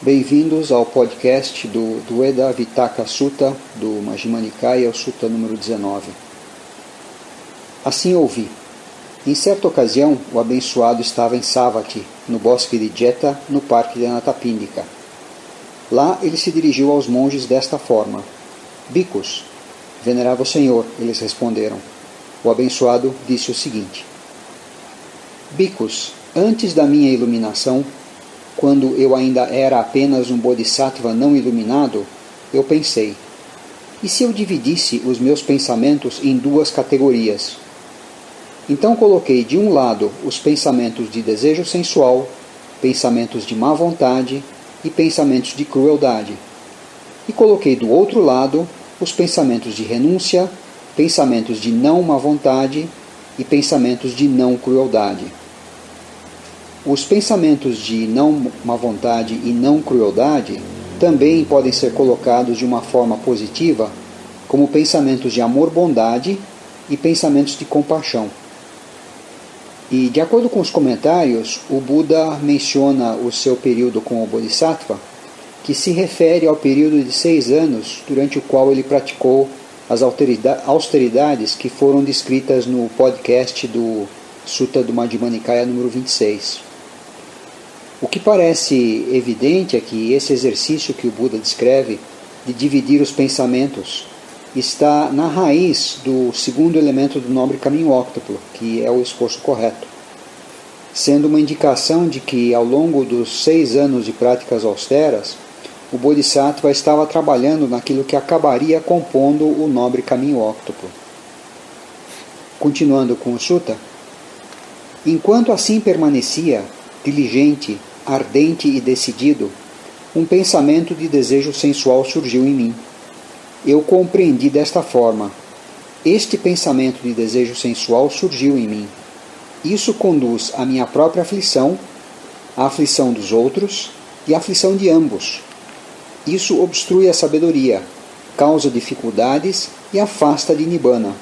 Bem-vindos ao podcast do Dueda Vitaka Sutta, do Majjhima Nikaya, o Sutta número 19. Assim ouvi. Em certa ocasião, o abençoado estava em Savati, no bosque de Jeta, no parque de Anatapindika. Lá ele se dirigiu aos monges desta forma: Bicos, venerável Senhor, eles responderam. O abençoado disse o seguinte: Bicos, antes da minha iluminação, quando eu ainda era apenas um bodhisattva não iluminado, eu pensei: e se eu dividisse os meus pensamentos em duas categorias? Então coloquei de um lado os pensamentos de desejo sensual, pensamentos de má vontade e pensamentos de crueldade. E coloquei do outro lado os pensamentos de renúncia, pensamentos de não má vontade e pensamentos de não crueldade. Os pensamentos de não má vontade e não crueldade também podem ser colocados de uma forma positiva, como pensamentos de amor-bondade e pensamentos de compaixão. E, de acordo com os comentários, o Buda menciona o seu período como Bodhisattva, que se refere ao período de seis anos durante o qual ele praticou as austeridades que foram descritas no podcast do Sutta do Madhya Nikaya número 26. O que parece evidente é que esse exercício que o Buda descreve de dividir os pensamentos está na raiz do segundo elemento do nobre caminho óctuplo, que é o esforço correto, sendo uma indicação de que ao longo dos seis anos de práticas austeras, o Bodhisattva estava trabalhando naquilo que acabaria compondo o nobre caminho óctuplo. Continuando com o Sutta, enquanto assim permanecia, diligente, ardente e decidido, um pensamento de desejo sensual surgiu em mim. Eu compreendi desta forma: este pensamento de desejo sensual surgiu em mim. Isso conduz à minha própria aflição, à aflição dos outros e à aflição de ambos. Isso obstrui a sabedoria, causa dificuldades e afasta de Nibbana.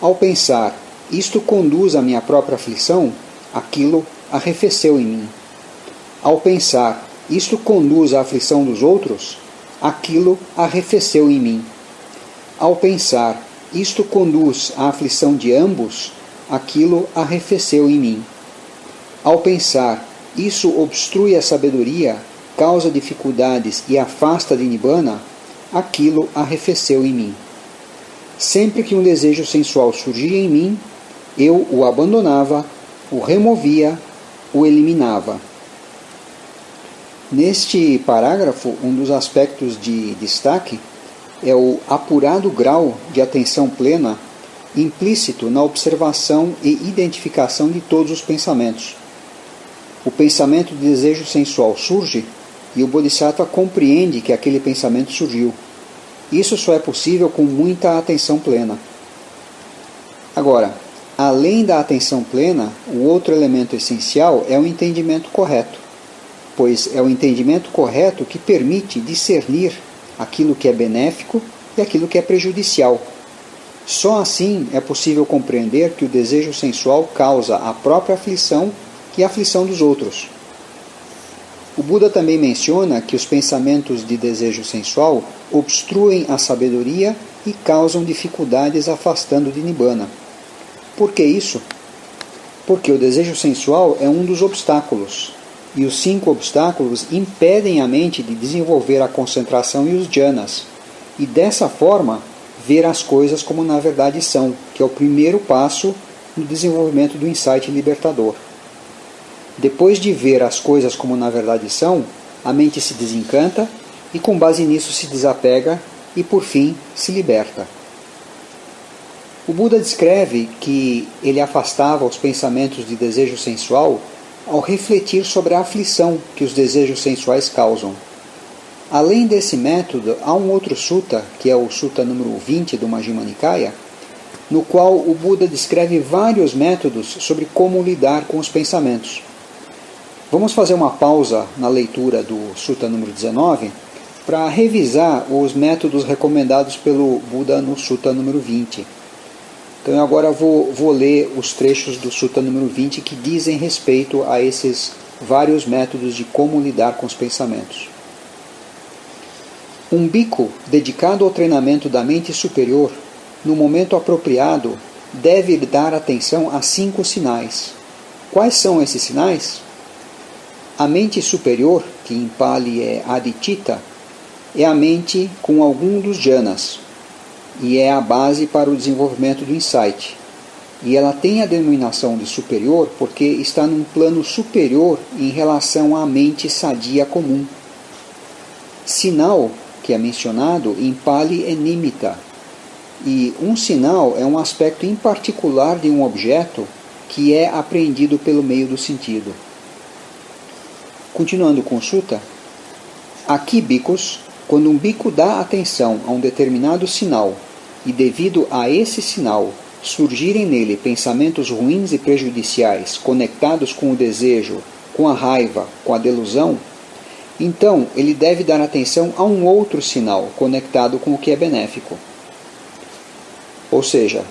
Ao pensar, isto conduz à minha própria aflição, aquilo arrefeceu em mim. Ao pensar, isto conduz à aflição dos outros, aquilo arrefeceu em mim. Ao pensar, isto conduz à aflição de ambos, aquilo arrefeceu em mim. Ao pensar, isso obstrui a sabedoria, causa dificuldades e afasta de Nibbana, aquilo arrefeceu em mim. Sempre que um desejo sensual surgia em mim, eu o abandonava, o removia, o eliminava. Neste parágrafo, um dos aspectos de destaque é o apurado grau de atenção plena implícito na observação e identificação de todos os pensamentos. O pensamento de desejo sensual surge e o Bodhisattva compreende que aquele pensamento surgiu. Isso só é possível com muita atenção plena. Agora, além da atenção plena, o outro elemento essencial é o entendimento correto pois é o entendimento correto que permite discernir aquilo que é benéfico e aquilo que é prejudicial. Só assim é possível compreender que o desejo sensual causa a própria aflição e a aflição dos outros. O Buda também menciona que os pensamentos de desejo sensual obstruem a sabedoria e causam dificuldades afastando de Nibbana. Por que isso? Porque o desejo sensual é um dos obstáculos, e os cinco obstáculos impedem a mente de desenvolver a concentração e os jhanas, e dessa forma ver as coisas como na verdade são, que é o primeiro passo no desenvolvimento do insight libertador. Depois de ver as coisas como na verdade são, a mente se desencanta e com base nisso se desapega e por fim se liberta. O Buda descreve que ele afastava os pensamentos de desejo sensual ao refletir sobre a aflição que os desejos sensuais causam. Além desse método, há um outro sutta, que é o sutta número 20 do Majjhima Nikaya, no qual o Buda descreve vários métodos sobre como lidar com os pensamentos. Vamos fazer uma pausa na leitura do sutta número 19 para revisar os métodos recomendados pelo Buda no sutta número 20. Então eu agora vou, vou ler os trechos do Sutta número 20 que dizem respeito a esses vários métodos de como lidar com os pensamentos. Um bico dedicado ao treinamento da mente superior, no momento apropriado, deve dar atenção a cinco sinais. Quais são esses sinais? A mente superior, que em Pali é Aditita, é a mente com algum dos jhanas e é a base para o desenvolvimento do insight. E ela tem a denominação de superior porque está num plano superior em relação à mente sadia comum. Sinal, que é mencionado, em Pali é Nimitta. E um sinal é um aspecto em particular de um objeto que é apreendido pelo meio do sentido. Continuando com Sutta, aqui bicos, quando um bico dá atenção a um determinado sinal e devido a esse sinal surgirem nele pensamentos ruins e prejudiciais conectados com o desejo, com a raiva, com a delusão, então ele deve dar atenção a um outro sinal conectado com o que é benéfico. Ou seja,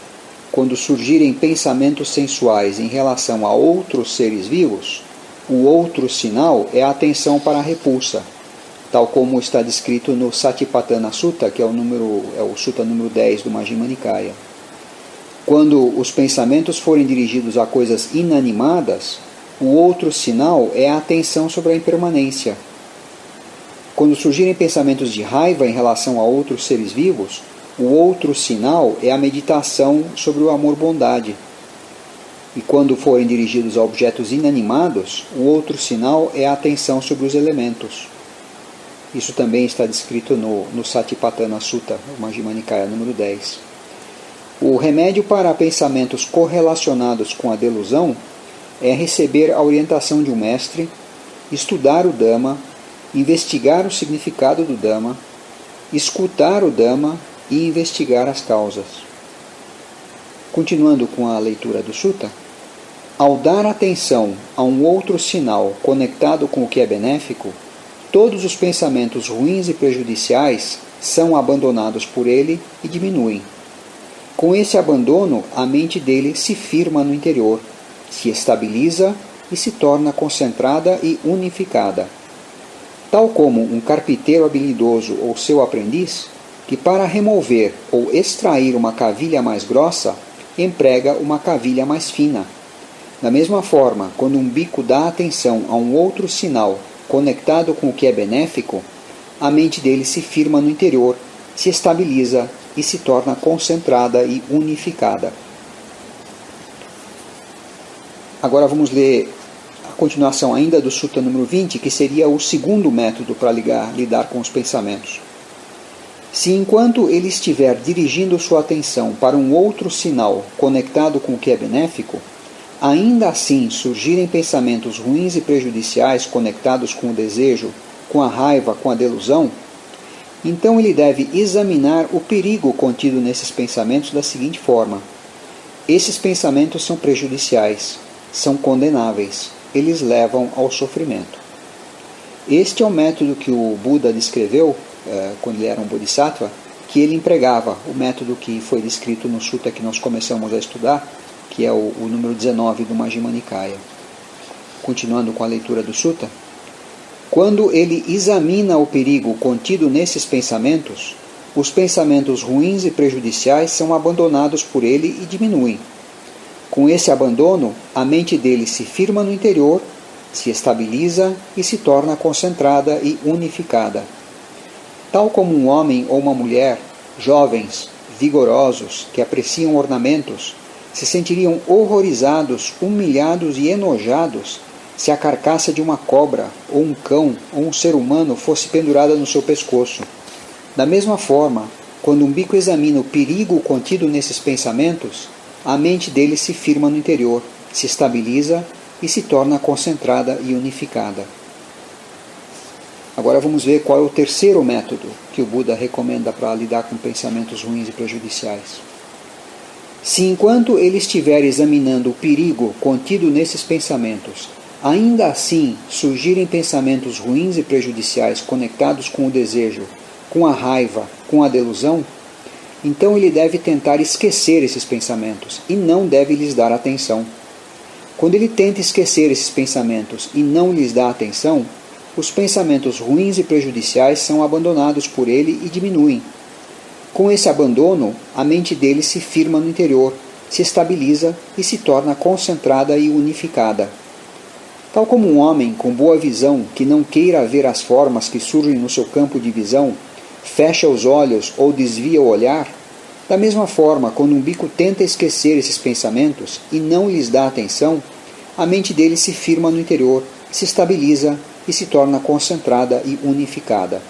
quando surgirem pensamentos sensuais em relação a outros seres vivos, o outro sinal é a atenção para a repulsa, tal como está descrito no Satipatthana Sutta, que é o, número, é o Sutta número 10 do Majjhima Nikaya. Quando os pensamentos forem dirigidos a coisas inanimadas, o outro sinal é a atenção sobre a impermanência. Quando surgirem pensamentos de raiva em relação a outros seres vivos, o outro sinal é a meditação sobre o amor-bondade. E quando forem dirigidos a objetos inanimados, o outro sinal é a atenção sobre os elementos. Isso também está descrito no, no Satipatthana Sutta, o Majjhima Nikaya número 10. O remédio para pensamentos correlacionados com a delusão é receber a orientação de um mestre, estudar o Dhamma, investigar o significado do Dhamma, escutar o Dhamma e investigar as causas. Continuando com a leitura do Sutta, ao dar atenção a um outro sinal conectado com o que é benéfico, todos os pensamentos ruins e prejudiciais são abandonados por ele e diminuem. Com esse abandono, a mente dele se firma no interior, se estabiliza e se torna concentrada e unificada. Tal como um carpinteiro habilidoso ou seu aprendiz, que para remover ou extrair uma cavilha mais grossa, emprega uma cavilha mais fina. Da mesma forma, quando um bico dá atenção a um outro sinal conectado com o que é benéfico, a mente dele se firma no interior, se estabiliza e se torna concentrada e unificada. Agora vamos ler a continuação ainda do Sutta número 20, que seria o segundo método para ligar, lidar com os pensamentos. Se enquanto ele estiver dirigindo sua atenção para um outro sinal conectado com o que é benéfico, ainda assim surgirem pensamentos ruins e prejudiciais conectados com o desejo, com a raiva, com a delusão, então ele deve examinar o perigo contido nesses pensamentos da seguinte forma: esses pensamentos são prejudiciais, são condenáveis, eles levam ao sofrimento. Este é o método que o Buda descreveu eh, quando ele era um Bodhisattva, que ele empregava, o método que foi descrito no Sutta que nós começamos a estudar, que é o, o número 19 do Majjhima Nikaya. Continuando com a leitura do Sutta, quando ele examina o perigo contido nesses pensamentos, os pensamentos ruins e prejudiciais são abandonados por ele e diminuem. Com esse abandono, a mente dele se firma no interior, se estabiliza e se torna concentrada e unificada. Tal como um homem ou uma mulher, jovens, vigorosos, que apreciam ornamentos, se sentiriam horrorizados, humilhados e enojados se a carcaça de uma cobra, ou um cão, ou um ser humano fosse pendurada no seu pescoço. Da mesma forma, quando um bico examina o perigo contido nesses pensamentos, a mente dele se firma no interior, se estabiliza e se torna concentrada e unificada. Agora vamos ver qual é o terceiro método que o Buda recomenda para lidar com pensamentos ruins e prejudiciais. Se enquanto ele estiver examinando o perigo contido nesses pensamentos, ainda assim surgirem pensamentos ruins e prejudiciais conectados com o desejo, com a raiva, com a delusão, então ele deve tentar esquecer esses pensamentos e não deve lhes dar atenção. Quando ele tenta esquecer esses pensamentos e não lhes dá atenção, os pensamentos ruins e prejudiciais são abandonados por ele e diminuem. Com esse abandono, a mente dele se firma no interior, se estabiliza e se torna concentrada e unificada. Tal como um homem com boa visão que não queira ver as formas que surgem no seu campo de visão, fecha os olhos ou desvia o olhar, da mesma forma, quando um bico tenta esquecer esses pensamentos e não lhes dá atenção, a mente dele se firma no interior, se estabiliza e se torna concentrada e unificada.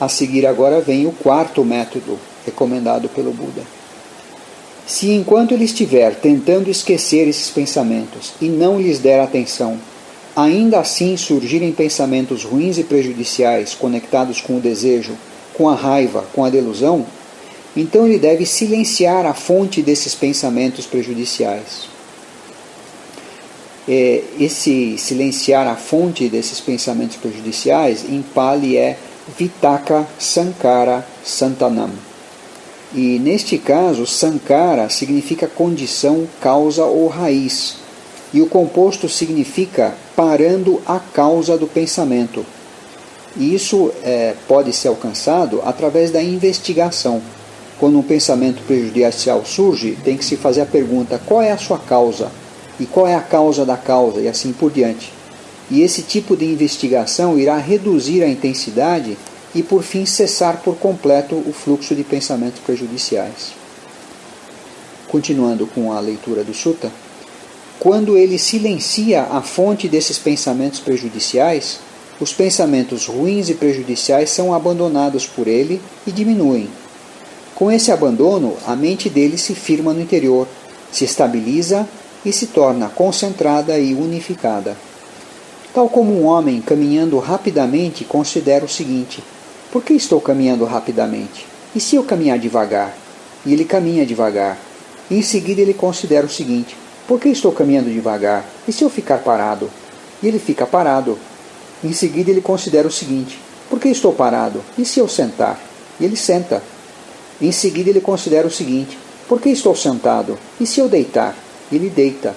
A seguir agora vem o quarto método recomendado pelo Buda. Se enquanto ele estiver tentando esquecer esses pensamentos e não lhes der atenção, ainda assim surgirem pensamentos ruins e prejudiciais conectados com o desejo, com a raiva, com a delusão, então ele deve silenciar a fonte desses pensamentos prejudiciais. É, esse silenciar a fonte desses pensamentos prejudiciais em Pali é Vitaka Sankara Santanam. E neste caso, Sankara significa condição, causa ou raiz, e o composto significa parando a causa do pensamento. E isso é, pode ser alcançado através da investigação. Quando um pensamento prejudicial surge, tem que se fazer a pergunta: qual é a sua causa? E qual é a causa da causa? E assim por diante. E esse tipo de investigação irá reduzir a intensidade e, por fim, cessar por completo o fluxo de pensamentos prejudiciais. Continuando com a leitura do Sutta, quando ele silencia a fonte desses pensamentos prejudiciais, os pensamentos ruins e prejudiciais são abandonados por ele e diminuem, com esse abandono, a mente dele se firma no interior, se estabiliza e se torna concentrada e unificada. Tal como um homem caminhando rapidamente considera o seguinte: por que estou caminhando rapidamente? E se eu caminhar devagar? E ele caminha devagar. E em seguida ele considera o seguinte: por que estou caminhando devagar? E se eu ficar parado? E ele fica parado. Em seguida ele considera o seguinte: por que estou parado? E se eu sentar? E ele senta. Em seguida, ele considera o seguinte: por que estou sentado? E se eu deitar? Ele deita.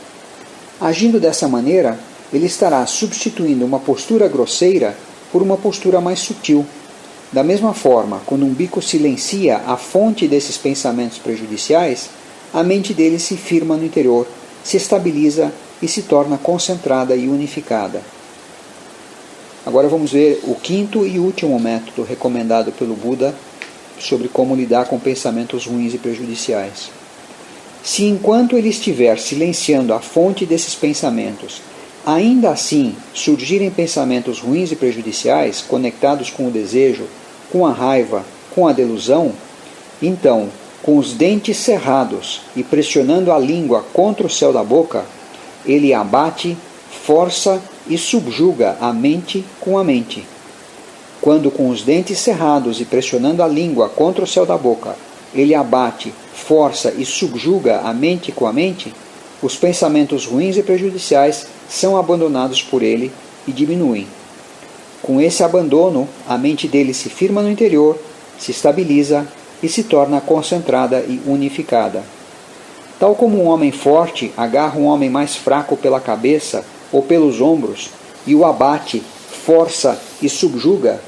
Agindo dessa maneira, ele estará substituindo uma postura grosseira por uma postura mais sutil. Da mesma forma, quando um bico silencia a fonte desses pensamentos prejudiciais, a mente dele se firma no interior, se estabiliza e se torna concentrada e unificada. Agora vamos ver o quinto e último método recomendado pelo Buda sobre como lidar com pensamentos ruins e prejudiciais. Se enquanto ele estiver silenciando a fonte desses pensamentos, ainda assim surgirem pensamentos ruins e prejudiciais conectados com o desejo, com a raiva, com a delusão, então, com os dentes cerrados e pressionando a língua contra o céu da boca, ele abate, força e subjuga a mente com a mente. Quando com os dentes cerrados e pressionando a língua contra o céu da boca, ele abate, força e subjuga a mente com a mente, os pensamentos ruins e prejudiciais são abandonados por ele e diminuem. Com esse abandono, a mente dele se firma no interior, se estabiliza e se torna concentrada e unificada. Tal como um homem forte agarra um homem mais fraco pela cabeça ou pelos ombros e o abate, força e subjuga,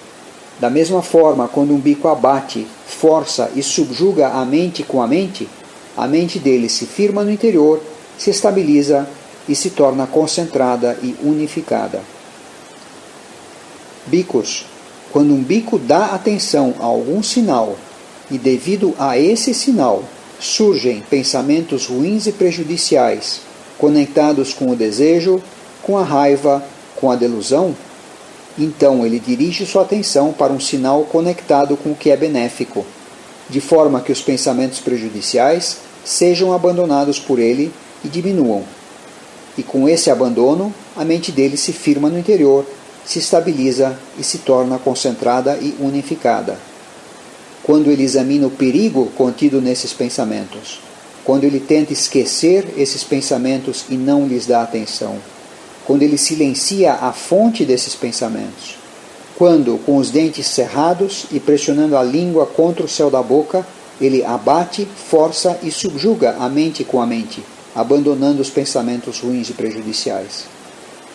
da mesma forma, quando um bico abate, força e subjuga a mente com a mente, a mente dele se firma no interior, se estabiliza e se torna concentrada e unificada. Bicos. Quando um bico dá atenção a algum sinal e, devido a esse sinal, surgem pensamentos ruins e prejudiciais, conectados com o desejo, com a raiva, com a delusão, então ele dirige sua atenção para um sinal conectado com o que é benéfico, de forma que os pensamentos prejudiciais sejam abandonados por ele e diminuam. E com esse abandono, a mente dele se firma no interior, se estabiliza e se torna concentrada e unificada. Quando ele examina o perigo contido nesses pensamentos, quando ele tenta esquecer esses pensamentos e não lhes dá atenção, quando ele silencia a fonte desses pensamentos. Quando, com os dentes cerrados e pressionando a língua contra o céu da boca, ele abate, força e subjuga a mente com a mente. Abandonando os pensamentos ruins e prejudiciais.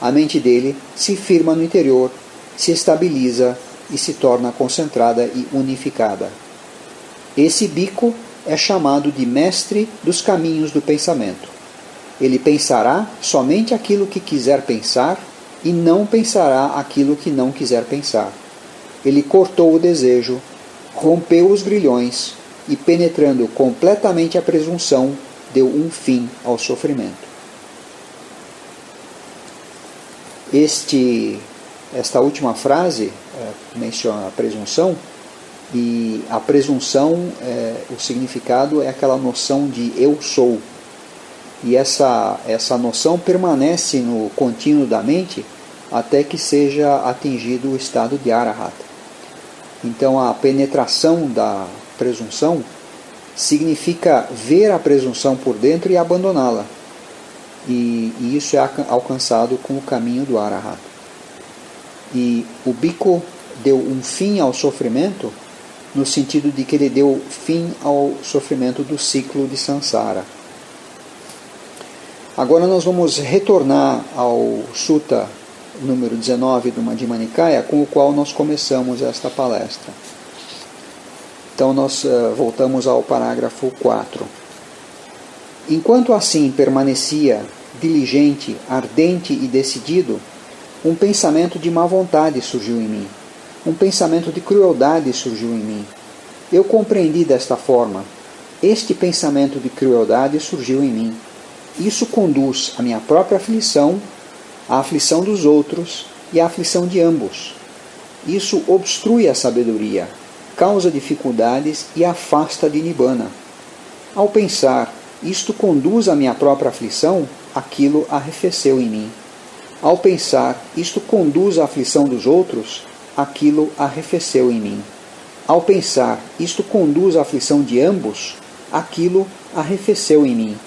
A mente dele se firma no interior, se estabiliza e se torna concentrada e unificada. Esse bico é chamado de mestre dos caminhos do pensamento. Ele pensará somente aquilo que quiser pensar e não pensará aquilo que não quiser pensar. Ele cortou o desejo, rompeu os grilhões e, penetrando completamente a presunção, deu um fim ao sofrimento. Este, esta última frase é, menciona a presunção, e a presunção, é, o significado é aquela noção de eu sou. E essa, essa noção permanece no contínuo da mente até que seja atingido o estado de arahat. Então a penetração da presunção significa ver a presunção por dentro e abandoná-la. E, e, isso é alcançado com o caminho do arahat. E o bico deu um fim ao sofrimento no sentido de que ele deu fim ao sofrimento do ciclo de Sansara. Agora nós vamos retornar ao Sutta número 19 do Madhya Nikaya, com o qual nós começamos esta palestra. Então nós uh, voltamos ao parágrafo 4. Enquanto assim permanecia diligente, ardente e decidido, um pensamento de má vontade surgiu em mim um pensamento de crueldade surgiu em mim. Eu compreendi desta forma. Este pensamento de crueldade surgiu em mim. Isso conduz à minha própria aflição, à aflição dos outros e à aflição de ambos. Isso obstrui a sabedoria, causa dificuldades e afasta de Nibbana. Ao pensar, isto conduz à minha própria aflição, aquilo arrefeceu em mim. Ao pensar, isto conduz à aflição dos outros, aquilo arrefeceu em mim. Ao pensar, isto conduz à aflição de ambos, aquilo arrefeceu em mim.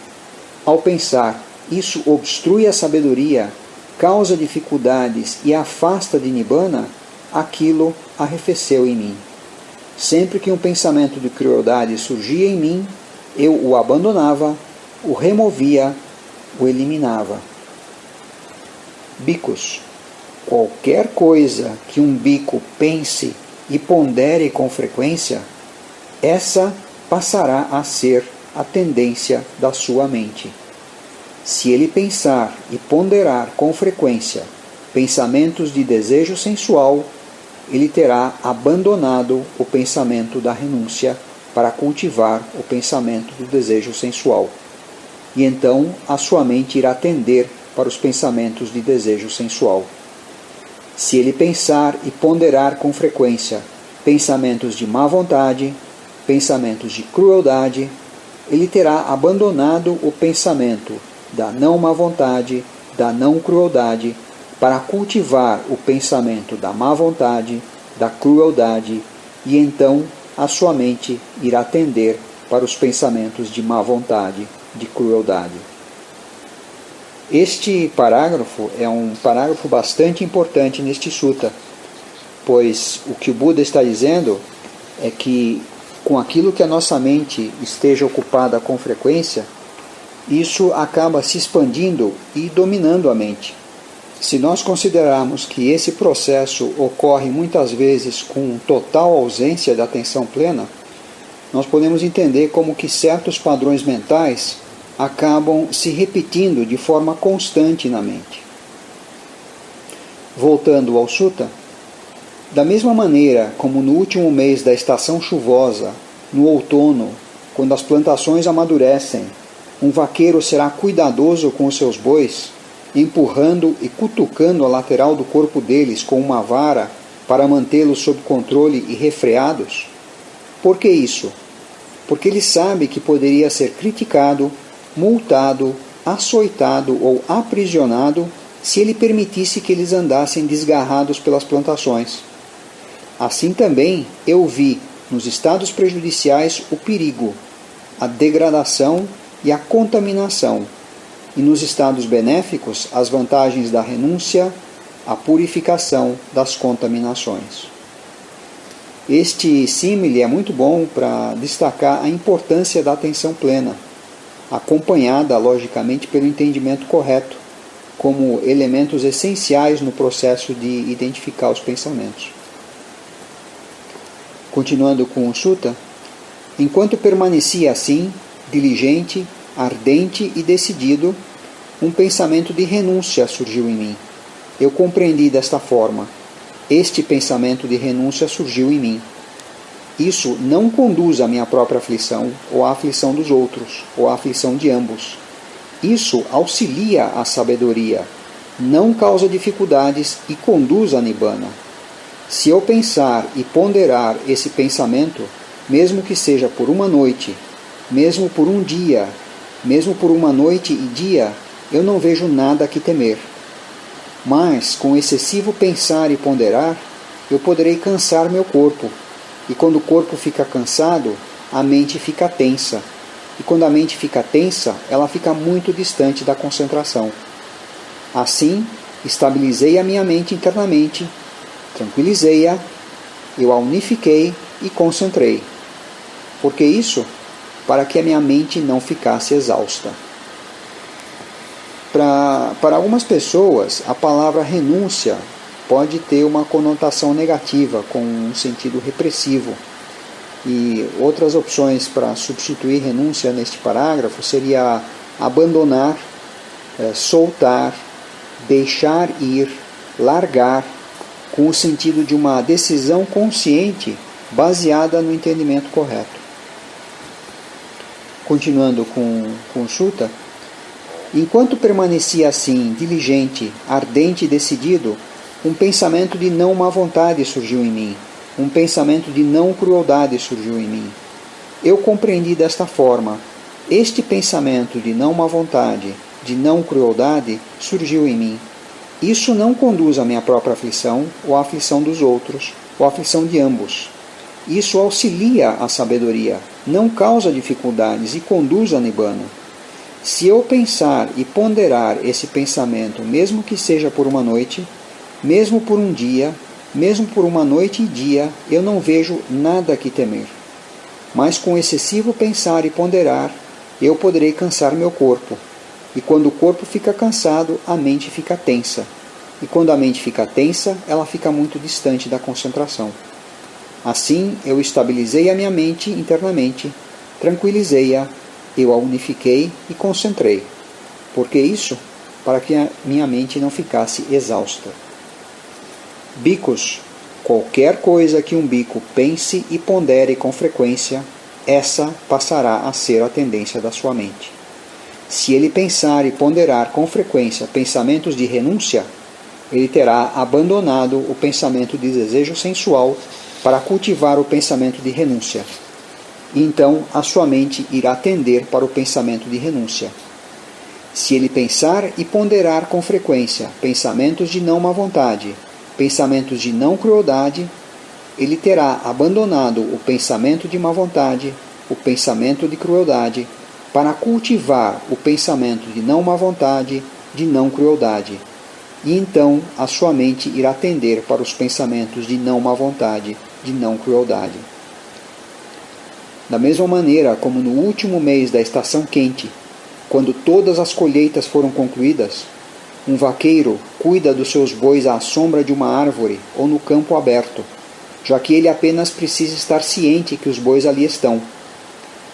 Ao pensar, isso obstrui a sabedoria, causa dificuldades e afasta de Nibbana, aquilo arrefeceu em mim. Sempre que um pensamento de crueldade surgia em mim, eu o abandonava, o removia, o eliminava. Bicos Qualquer coisa que um bico pense e pondere com frequência, essa passará a ser a tendência da sua mente. Se ele pensar e ponderar com frequência pensamentos de desejo sensual, ele terá abandonado o pensamento da renúncia para cultivar o pensamento do desejo sensual. E então a sua mente irá tender para os pensamentos de desejo sensual. Se ele pensar e ponderar com frequência pensamentos de má vontade, pensamentos de crueldade, ele terá abandonado o pensamento da não má vontade, da não crueldade, para cultivar o pensamento da má vontade, da crueldade, e então a sua mente irá tender para os pensamentos de má vontade, de crueldade. Este parágrafo é um parágrafo bastante importante neste sutta, pois o que o Buda está dizendo é que com aquilo que a nossa mente esteja ocupada com frequência, isso acaba se expandindo e dominando a mente. Se nós considerarmos que esse processo ocorre muitas vezes com total ausência de atenção plena, nós podemos entender como que certos padrões mentais acabam se repetindo de forma constante na mente. Voltando ao Sutta, da mesma maneira como no último mês da estação chuvosa, no outono, quando as plantações amadurecem, um vaqueiro será cuidadoso com os seus bois, empurrando e cutucando a lateral do corpo deles com uma vara para mantê-los sob controle e refreados? Por que isso? Porque ele sabe que poderia ser criticado multado, açoitado ou aprisionado se ele permitisse que eles andassem desgarrados pelas plantações. Assim também eu vi nos estados prejudiciais o perigo, a degradação e a contaminação, e nos estados benéficos as vantagens da renúncia, a purificação das contaminações. Este símile é muito bom para destacar a importância da atenção plena acompanhada logicamente pelo entendimento correto, como elementos essenciais no processo de identificar os pensamentos. Continuando com o Sutta, enquanto permanecia assim, diligente, ardente e decidido, um pensamento de renúncia surgiu em mim. Eu compreendi desta forma. Este pensamento de renúncia surgiu em mim. Isso não conduz à minha própria aflição, ou à aflição dos outros, ou à aflição de ambos. Isso auxilia a sabedoria, não causa dificuldades e conduz a Nibbana. Se eu pensar e ponderar esse pensamento, mesmo que seja por uma noite, mesmo por um dia, mesmo por uma noite e dia, eu não vejo nada que temer. Mas, com excessivo pensar e ponderar, eu poderei cansar meu corpo. E quando o corpo fica cansado, a mente fica tensa. E quando a mente fica tensa, ela fica muito distante da concentração. Assim, estabilizei a minha mente internamente, tranquilizei-a, eu a unifiquei e concentrei. Por que isso? Para que a minha mente não ficasse exausta. Pra, para algumas pessoas, a palavra renúncia pode ter uma conotação negativa, com um sentido repressivo. E outras opções para substituir renúncia neste parágrafo seria abandonar, é, soltar, deixar ir, largar, com o sentido de uma decisão consciente baseada no entendimento correto. Continuando com, com Sutta, Enquanto permanecia assim, diligente, ardente e decidido, um pensamento de não má vontade surgiu em mim, um pensamento de não crueldade surgiu em mim. Eu compreendi desta forma: este pensamento de não má vontade, de não crueldade, surgiu em mim. Isso não conduz à minha própria aflição ou à aflição dos outros, ou à aflição de ambos. Isso auxilia a sabedoria, não causa dificuldades e conduz a Nibbana. Se eu pensar e ponderar esse pensamento, mesmo que seja por uma noite, mesmo por um dia, mesmo por uma noite e dia, eu não vejo nada que temer. Mas com excessivo pensar e ponderar, eu poderei cansar meu corpo. E quando o corpo fica cansado, a mente fica tensa. E quando a mente fica tensa, ela fica muito distante da concentração. Assim, eu estabilizei a minha mente internamente, tranquilizei-a eu a unifiquei e concentrei. Por que isso? Para que a minha mente não ficasse exausta. Bicos. Qualquer coisa que um bico pense e pondere com frequência, essa passará a ser a tendência da sua mente. Se ele pensar e ponderar com frequência pensamentos de renúncia, ele terá abandonado o pensamento de desejo sensual para cultivar o pensamento de renúncia, então a sua mente irá tender para o pensamento de renúncia. Se ele pensar e ponderar com frequência pensamentos de não má vontade, pensamentos de não crueldade, ele terá abandonado o pensamento de má vontade, o pensamento de crueldade, para cultivar o pensamento de não má vontade, de não crueldade. E então a sua mente irá tender para os pensamentos de não má vontade, de não crueldade. Da mesma maneira como no último mês da estação quente, quando todas as colheitas foram concluídas, um vaqueiro cuida dos seus bois à sombra de uma árvore ou no campo aberto, já que ele apenas precisa estar ciente que os bois ali estão.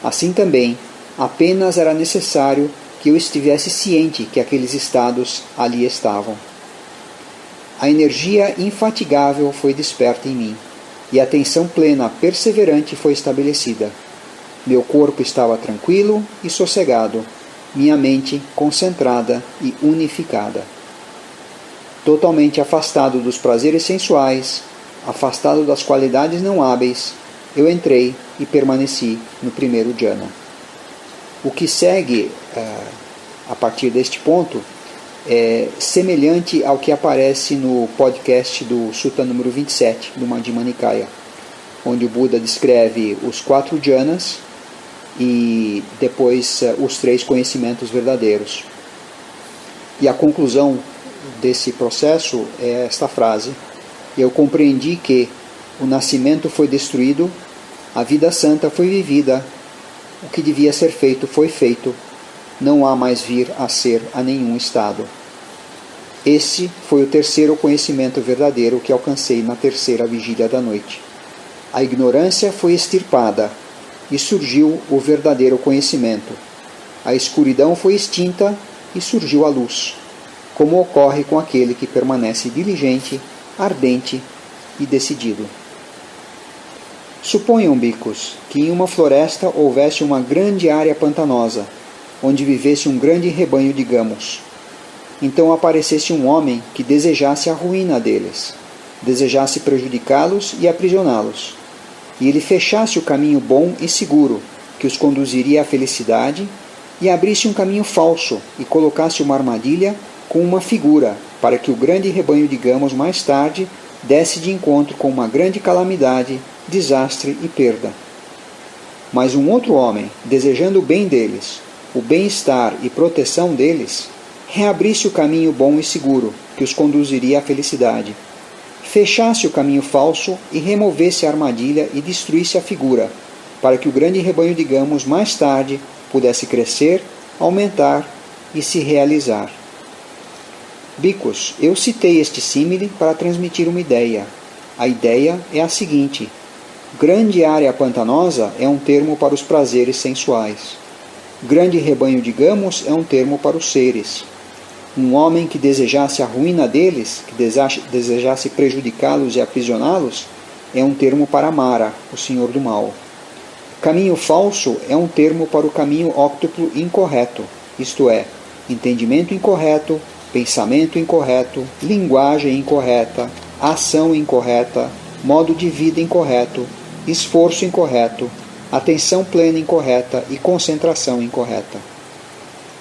Assim também, apenas era necessário que eu estivesse ciente que aqueles estados ali estavam. A energia infatigável foi desperta em mim e atenção plena perseverante foi estabelecida. Meu corpo estava tranquilo e sossegado, minha mente concentrada e unificada. Totalmente afastado dos prazeres sensuais, afastado das qualidades não hábeis, eu entrei e permaneci no primeiro jhana. O que segue uh, a partir deste ponto é semelhante ao que aparece no podcast do Sutta número 27 do Madhya Nikaya, onde o Buda descreve os quatro jhanas e depois uh, os três conhecimentos verdadeiros. E a conclusão desse processo é esta frase: Eu compreendi que o nascimento foi destruído, a vida santa foi vivida, o que devia ser feito foi feito, não há mais vir a ser a nenhum estado. Esse foi o terceiro conhecimento verdadeiro que alcancei na terceira vigília da noite. A ignorância foi extirpada e surgiu o verdadeiro conhecimento. A escuridão foi extinta e surgiu a luz, como ocorre com aquele que permanece diligente, ardente e decidido. Suponham, bicos, que em uma floresta houvesse uma grande área pantanosa, onde vivesse um grande rebanho de gamos então aparecesse um homem que desejasse a ruína deles, desejasse prejudicá-los e aprisioná-los. E ele fechasse o caminho bom e seguro, que os conduziria à felicidade, e abrisse um caminho falso e colocasse uma armadilha com uma figura, para que o grande rebanho de gamos mais tarde desse de encontro com uma grande calamidade, desastre e perda. Mas um outro homem, desejando o bem deles, o bem-estar e proteção deles, reabrisse o caminho bom e seguro, que os conduziria à felicidade. Fechasse o caminho falso e removesse a armadilha e destruísse a figura, para que o grande rebanho, digamos, mais tarde pudesse crescer, aumentar e se realizar. Bicos, eu citei este símile para transmitir uma ideia. A ideia é a seguinte: grande área pantanosa é um termo para os prazeres sensuais. Grande rebanho, digamos, é um termo para os seres um homem que desejasse a ruína deles, que desejasse prejudicá-los e aprisioná-los, é um termo para Mara, o senhor do mal. Caminho falso é um termo para o caminho óctuplo incorreto, isto é, entendimento incorreto, pensamento incorreto, linguagem incorreta, ação incorreta, modo de vida incorreto, esforço incorreto, atenção plena incorreta e concentração incorreta.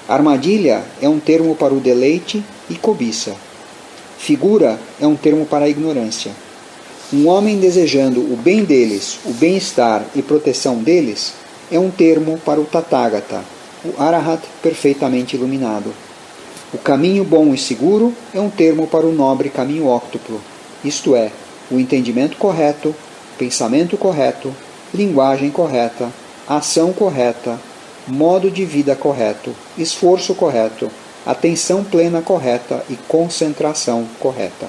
Armadilha é um termo para o deleite e cobiça. Figura é um termo para a ignorância. Um homem desejando o bem deles, o bem-estar e proteção deles, é um termo para o Tathagata, o Arahat perfeitamente iluminado. O caminho bom e seguro é um termo para o nobre caminho óctuplo, isto é, o entendimento correto, pensamento correto, linguagem correta, ação correta, modo de vida correto, esforço correto, atenção plena correta e concentração correta.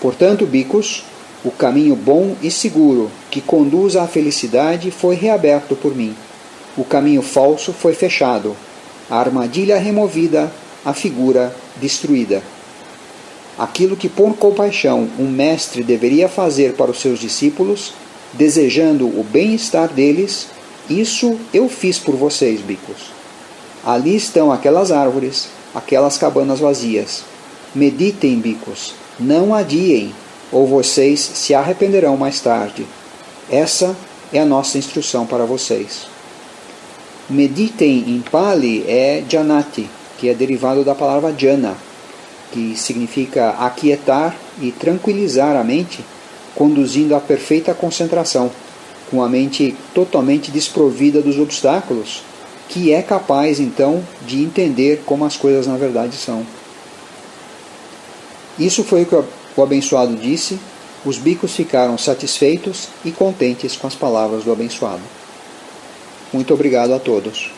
Portanto, bicos, o caminho bom e seguro que conduz à felicidade foi reaberto por mim. O caminho falso foi fechado, a armadilha removida, a figura destruída. Aquilo que por compaixão um mestre deveria fazer para os seus discípulos, desejando o bem-estar deles, isso eu fiz por vocês, bicos. Ali estão aquelas árvores, aquelas cabanas vazias. Meditem, bicos, não adiem, ou vocês se arrependerão mais tarde. Essa é a nossa instrução para vocês. Meditem em Pali é Janati, que é derivado da palavra Jana, que significa aquietar e tranquilizar a mente, conduzindo à perfeita concentração com a mente totalmente desprovida dos obstáculos, que é capaz então de entender como as coisas na verdade são. Isso foi o que o abençoado disse. Os bicos ficaram satisfeitos e contentes com as palavras do abençoado. Muito obrigado a todos.